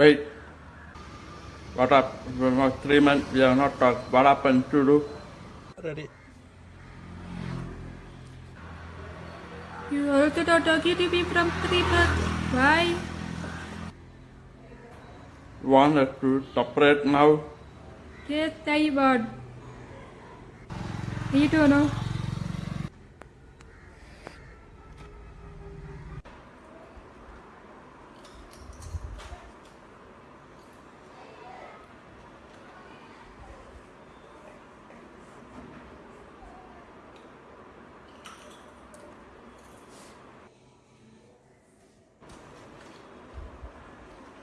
Wait. What up? We're not three months. We are not talk. What happened to do? Ready. You also not talking to me from three months. Why? Want us to separate now? Yes, I want. You don't know.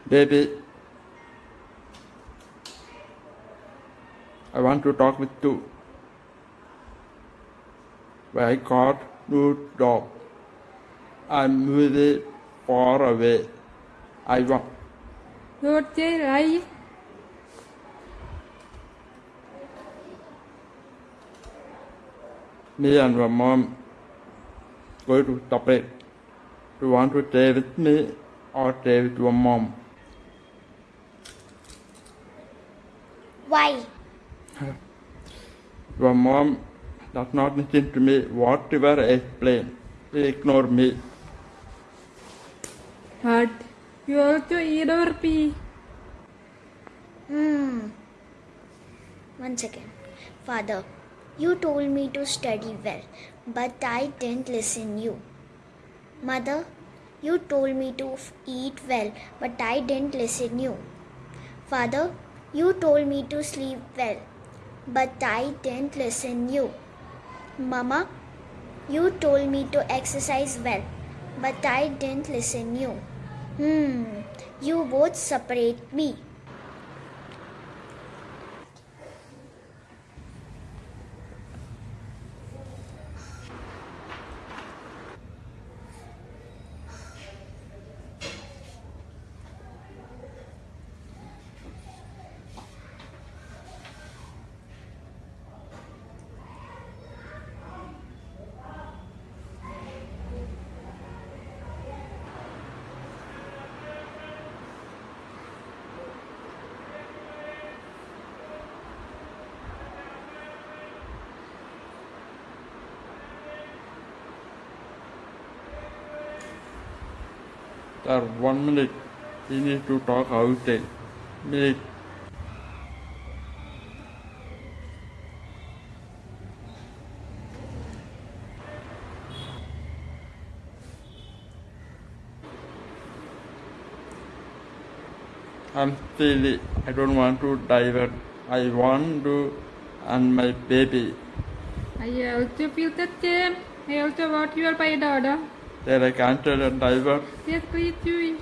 Baby. I want to talk with you. I got new job. I'm really far away. I want. Say lie. Me and my mom going to separate. Do you want to stay with me or stay with your mom? Why? Your mom does not listen to me. Whatever I explain, she ignore me. But you also ignore me. Hmm. One second. Father, you told me to study well, but I didn't listen you. Mother, you told me to eat well, but I didn't listen you. Father, you told me to sleep well, but I didn't listen you. Mama, you told me to exercise well, but I didn't listen you. Hmm, you both separate me. Sir, one minute. We need to talk outside. Minute. I'm silly. I don't want to divert. I want to and my baby. I also feel the same. I also want you by daughter. Then I cancel and diver. Yes, please do it.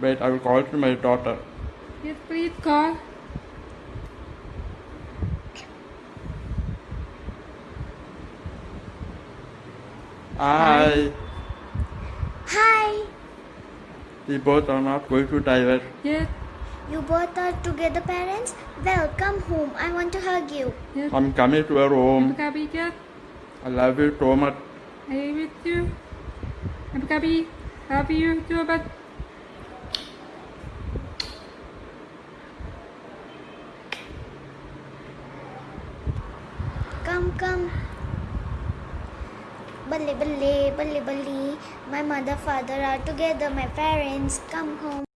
Wait, I will call to my daughter. Yes, please call. Hi. Hi! We both are not going to divert. Yes, You both are together parents? Well, come home. I want to hug you. yes. I'm coming to your home. Yes. I love you so much. I with you. I'm happy. Happy you too, but Come, come. Balle, balle, balle, balle. My mother, father are together. My parents, come home.